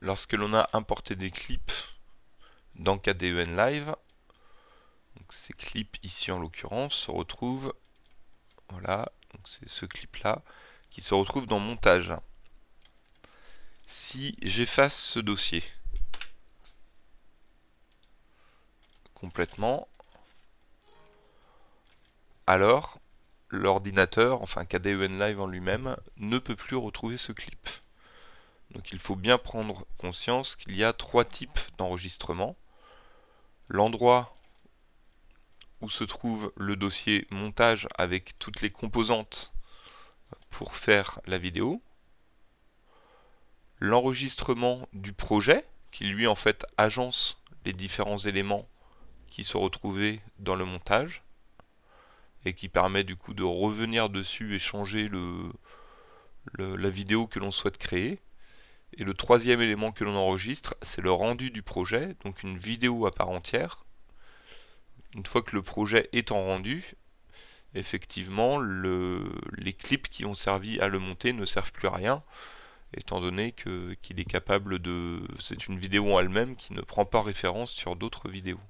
lorsque l'on a importé des clips dans KDEN Live, ces clips ici en l'occurrence se retrouvent, voilà, c'est ce clip là, qui se retrouve dans montage. Si j'efface ce dossier complètement, alors l'ordinateur, enfin KDEN Live en lui-même, ne peut plus retrouver ce clip. Donc il faut bien prendre conscience qu'il y a trois types d'enregistrement. L'endroit où se trouve le dossier montage avec toutes les composantes pour faire la vidéo. L'enregistrement du projet, qui lui en fait agence les différents éléments qui se retrouvaient dans le montage et qui permet du coup de revenir dessus et changer la vidéo que l'on souhaite créer. Et le troisième élément que l'on enregistre, c'est le rendu du projet, donc une vidéo à part entière. Une fois que le projet est en rendu, effectivement, les clips qui ont servi à le monter ne servent plus à rien, étant donné qu'il est capable de... C'est une vidéo en elle-même qui ne prend pas référence sur d'autres vidéos.